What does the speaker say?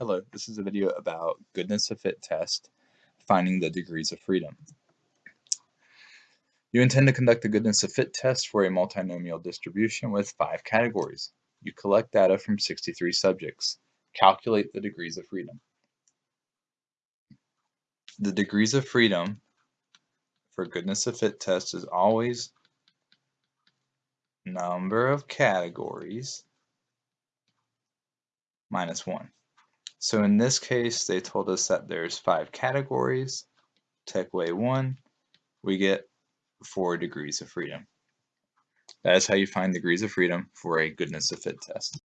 Hello, this is a video about goodness of fit test, finding the degrees of freedom. You intend to conduct a goodness of fit test for a multinomial distribution with five categories. You collect data from 63 subjects. Calculate the degrees of freedom. The degrees of freedom for goodness of fit test is always number of categories minus 1. So in this case, they told us that there's five categories. Take away one, we get four degrees of freedom. That is how you find degrees of freedom for a goodness of fit test.